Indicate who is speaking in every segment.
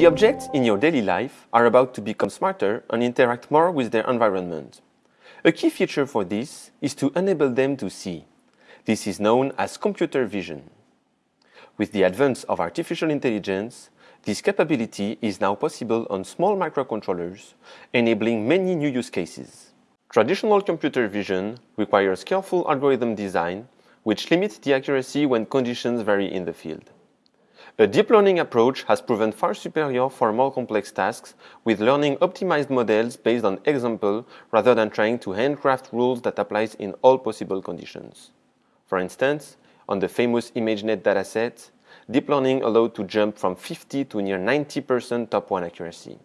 Speaker 1: The objects in your daily life are about to become smarter and interact more with their environment. A key feature for this is to enable them to see. This is known as computer vision. With the advance of artificial intelligence, this capability is now possible on small microcontrollers, enabling many new use cases. Traditional computer vision requires careful algorithm design, which limits the accuracy when conditions vary in the field. A deep learning approach has proven far superior for more complex tasks with learning optimized models based on example rather than trying to handcraft rules that applies in all possible conditions. For instance, on the famous ImageNet dataset, deep learning allowed to jump from 50 to near 90% top 1 accuracy.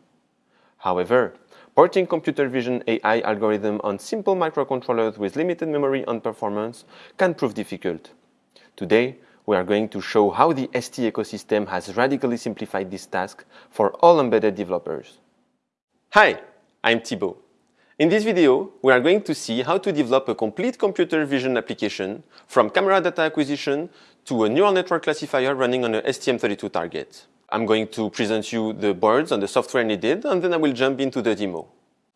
Speaker 1: However, porting computer vision AI algorithm on simple microcontrollers with limited memory and performance can prove difficult. Today, we are going to show how the ST ecosystem has radically simplified this task for all embedded developers. Hi, I'm Thibaut. In this video, we are going to see how to develop a complete computer vision application from camera data acquisition to a neural network classifier running on a STM32 target. I'm going to present you the boards and the software needed, and then I will jump into the demo.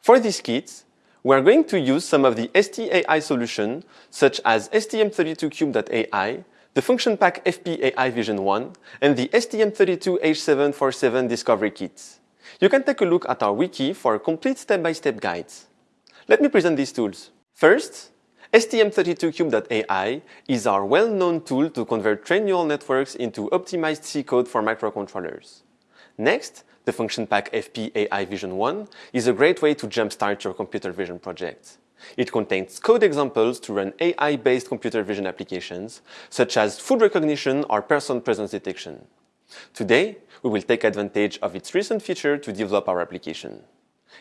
Speaker 1: For this kit, we are going to use some of the STAI solution, such as STM32Cube.ai the function pack FP-AI Vision 1, and the STM32H747 Discovery Kit. You can take a look at our wiki for a complete step-by-step -step guides. Let me present these tools. First, STM32Cube.ai is our well-known tool to convert trained neural networks into optimized C code for microcontrollers. Next, the function pack FP-AI Vision 1 is a great way to jumpstart your computer vision project. It contains code examples to run AI-based computer vision applications, such as food recognition or person presence detection. Today, we will take advantage of its recent feature to develop our application.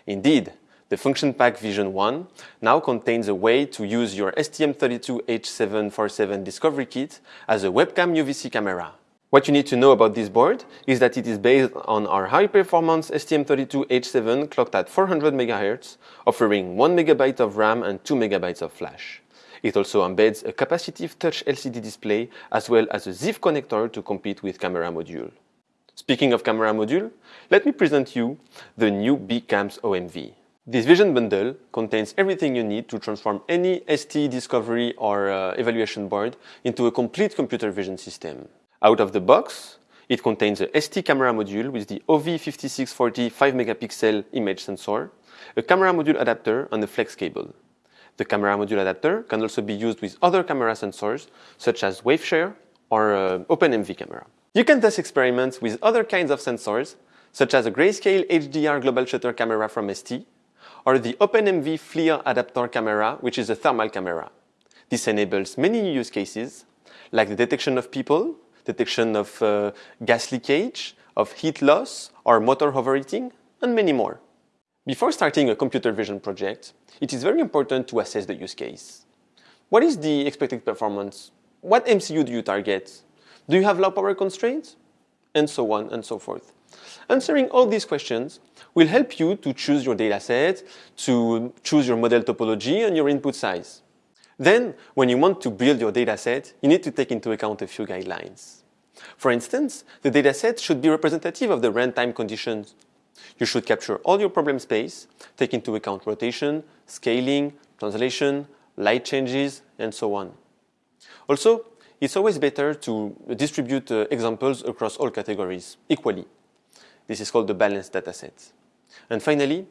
Speaker 1: Indeed, the function pack Vision 1 now contains a way to use your STM32H747 Discovery Kit as a webcam UVC camera. What you need to know about this board is that it is based on our high-performance STM32H7 clocked at 400 MHz, offering 1 MB of RAM and 2 MB of flash. It also embeds a capacitive touch LCD display as well as a ZIF connector to compete with camera module. Speaking of camera module, let me present you the new B-CAMS-OMV. This vision bundle contains everything you need to transform any ST discovery or uh, evaluation board into a complete computer vision system. Out of the box, it contains a ST camera module with the OV5640 5 megapixel image sensor, a camera module adapter and a flex cable. The camera module adapter can also be used with other camera sensors such as Waveshare or uh, OpenMV camera. You can thus experiment with other kinds of sensors such as a grayscale HDR global shutter camera from ST or the OpenMV FLIR adapter camera which is a thermal camera. This enables many use cases like the detection of people, detection of uh, gas leakage, of heat loss or motor overheating, and many more. Before starting a computer vision project, it is very important to assess the use case. What is the expected performance? What MCU do you target? Do you have low power constraints? And so on and so forth. Answering all these questions will help you to choose your dataset, to choose your model topology and your input size. Then, when you want to build your dataset, you need to take into account a few guidelines. For instance, the dataset should be representative of the runtime conditions. You should capture all your problem space, take into account rotation, scaling, translation, light changes, and so on. Also, it's always better to distribute uh, examples across all categories equally. This is called the balanced dataset. And finally,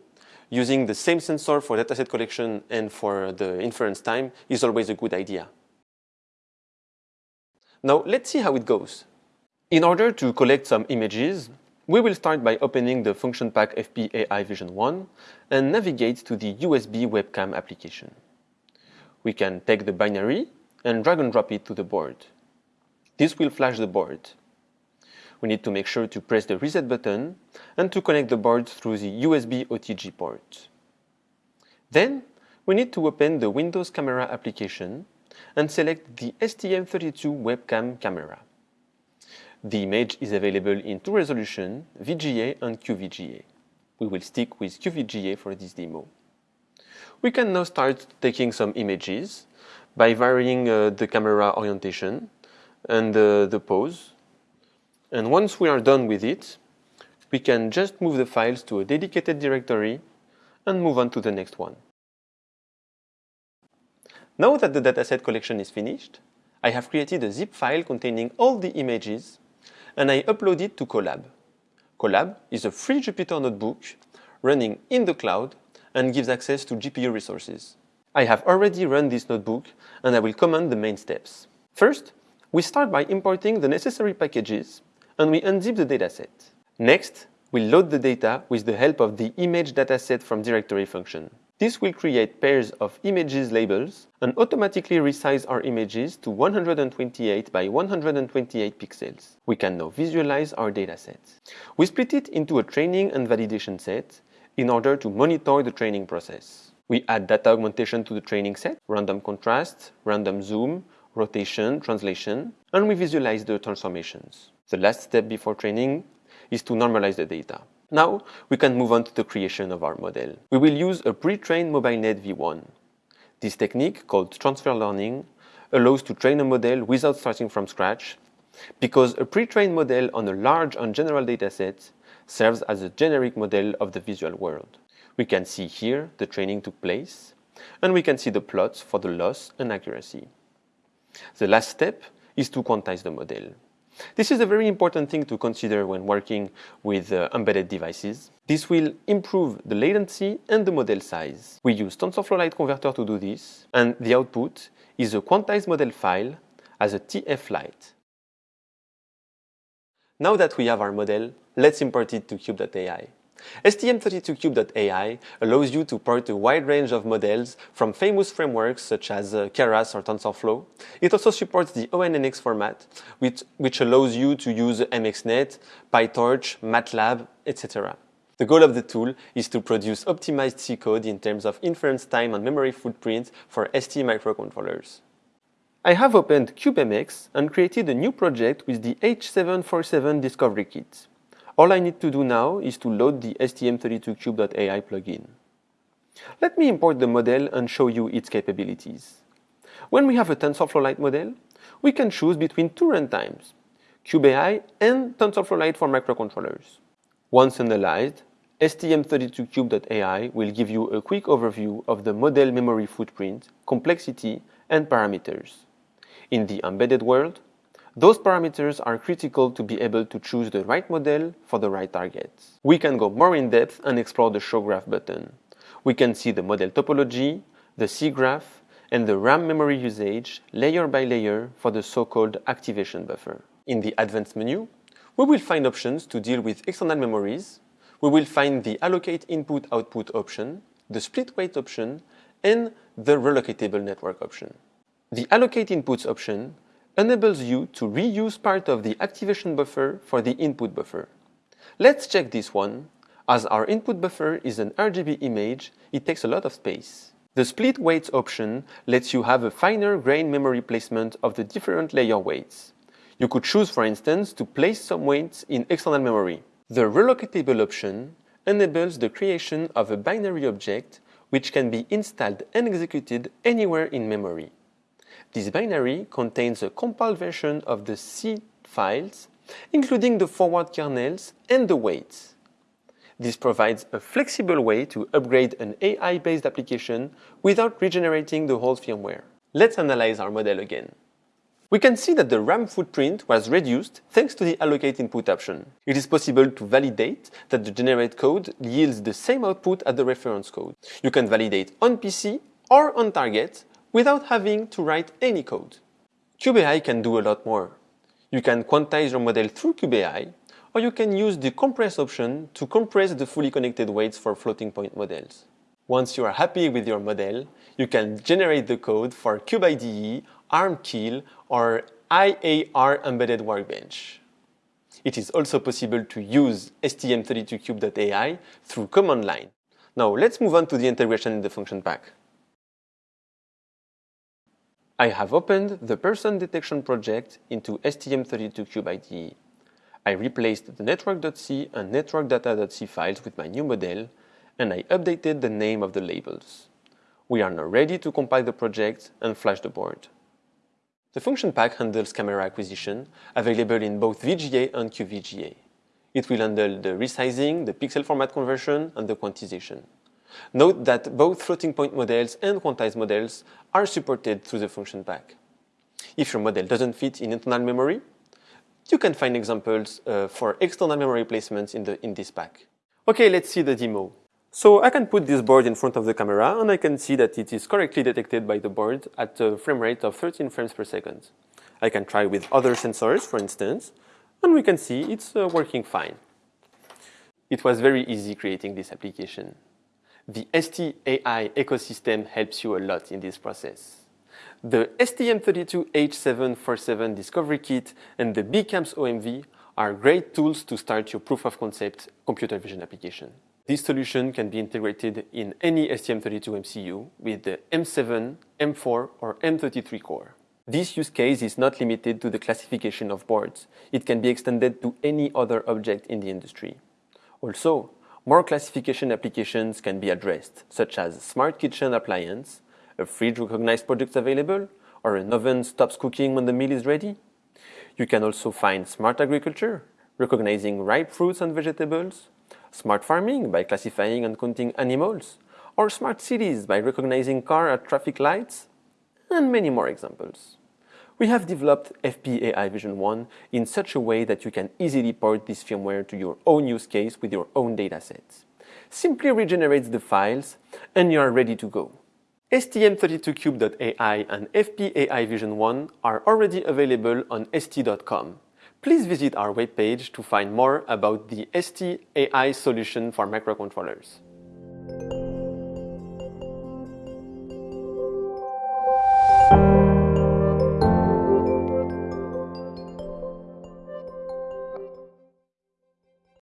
Speaker 1: using the same sensor for dataset collection and for the inference time is always a good idea. Now let's see how it goes. In order to collect some images, we will start by opening the function pack FP-AI Vision 1 and navigate to the USB webcam application. We can take the binary and drag and drop it to the board. This will flash the board we need to make sure to press the reset button and to connect the board through the USB OTG port. Then, we need to open the Windows Camera application and select the STM32 webcam camera. The image is available in two resolutions, VGA and QVGA. We will stick with QVGA for this demo. We can now start taking some images by varying uh, the camera orientation and uh, the pose. And once we are done with it, we can just move the files to a dedicated directory and move on to the next one. Now that the dataset collection is finished, I have created a zip file containing all the images and I upload it to Colab. Colab is a free Jupyter notebook running in the cloud and gives access to GPU resources. I have already run this notebook and I will comment the main steps. First, we start by importing the necessary packages and we unzip the dataset. Next, we load the data with the help of the image dataset from directory function. This will create pairs of images labels and automatically resize our images to 128 by 128 pixels. We can now visualize our dataset. We split it into a training and validation set in order to monitor the training process. We add data augmentation to the training set, random contrast, random zoom, rotation, translation, and we visualize the transformations. The last step before training is to normalize the data. Now, we can move on to the creation of our model. We will use a pre-trained MobileNet V1. This technique, called transfer learning, allows to train a model without starting from scratch, because a pre-trained model on a large and general dataset serves as a generic model of the visual world. We can see here the training took place, and we can see the plots for the loss and accuracy. The last step is to quantize the model. This is a very important thing to consider when working with uh, embedded devices. This will improve the latency and the model size. We use TensorFlow Lite Converter to do this, and the output is a quantized model file as a TF-Lite. Now that we have our model, let's import it to Cube.ai. STM32Cube.ai allows you to port a wide range of models from famous frameworks such as uh, Keras or TensorFlow. It also supports the ONNX format, which, which allows you to use MXNet, PyTorch, MATLAB, etc. The goal of the tool is to produce optimized C code in terms of inference time and memory footprint for ST microcontrollers. I have opened CubeMX and created a new project with the H747 Discovery Kit. All I need to do now is to load the STM32Cube.ai plugin. Let me import the model and show you its capabilities. When we have a TensorFlow Lite model, we can choose between two runtimes, CubeAI and TensorFlow Lite for microcontrollers. Once analyzed, STM32Cube.ai will give you a quick overview of the model memory footprint, complexity, and parameters. In the embedded world, those parameters are critical to be able to choose the right model for the right target. We can go more in depth and explore the Show Graph button. We can see the model topology, the C graph, and the RAM memory usage layer by layer for the so-called activation buffer. In the Advanced menu, we will find options to deal with external memories. We will find the Allocate Input-Output option, the Split Weight option, and the Relocatable Network option. The Allocate Inputs option enables you to reuse part of the activation buffer for the input buffer. Let's check this one. As our input buffer is an RGB image, it takes a lot of space. The split weights option lets you have a finer grain memory placement of the different layer weights. You could choose, for instance, to place some weights in external memory. The relocatable option enables the creation of a binary object which can be installed and executed anywhere in memory. This binary contains a compiled version of the C files, including the forward kernels and the weights. This provides a flexible way to upgrade an AI-based application without regenerating the whole firmware. Let's analyze our model again. We can see that the RAM footprint was reduced thanks to the allocate input option. It is possible to validate that the generate code yields the same output as the reference code. You can validate on PC or on target without having to write any code. CubeAI can do a lot more. You can quantize your model through CubeAI, or you can use the compress option to compress the fully connected weights for floating point models. Once you are happy with your model, you can generate the code for CubeIDE, Arm Keil, or IAR Embedded Workbench. It is also possible to use STM32Cube.ai through command line. Now let's move on to the integration in the function pack. I have opened the person detection project into STM32Cube IDE. I replaced the network.c and network.data.c files with my new model, and I updated the name of the labels. We are now ready to compile the project and flash the board. The function pack handles camera acquisition, available in both VGA and QVGA. It will handle the resizing, the pixel format conversion, and the quantization. Note that both floating point models and quantized models are supported through the function pack. If your model doesn't fit in internal memory, you can find examples uh, for external memory placements in, the, in this pack. Okay, let's see the demo. So I can put this board in front of the camera and I can see that it is correctly detected by the board at a frame rate of 13 frames per second. I can try with other sensors, for instance, and we can see it's uh, working fine. It was very easy creating this application. The ST-AI ecosystem helps you a lot in this process. The STM32H747 Discovery Kit and the B-CAMS-OMV are great tools to start your proof of concept computer vision application. This solution can be integrated in any STM32 MCU with the M7, M4 or M33 core. This use case is not limited to the classification of boards. It can be extended to any other object in the industry. Also, more classification applications can be addressed, such as smart kitchen appliance, a fridge recognized products available, or an oven stops cooking when the meal is ready. You can also find smart agriculture, recognizing ripe fruits and vegetables, smart farming by classifying and counting animals, or smart cities by recognizing car at traffic lights, and many more examples. We have developed FP-AI Vision 1 in such a way that you can easily port this firmware to your own use case with your own datasets. Simply regenerates the files and you are ready to go. STM32Cube.ai and FP-AI Vision 1 are already available on st.com please visit our webpage to find more about the ST AI solution for microcontrollers.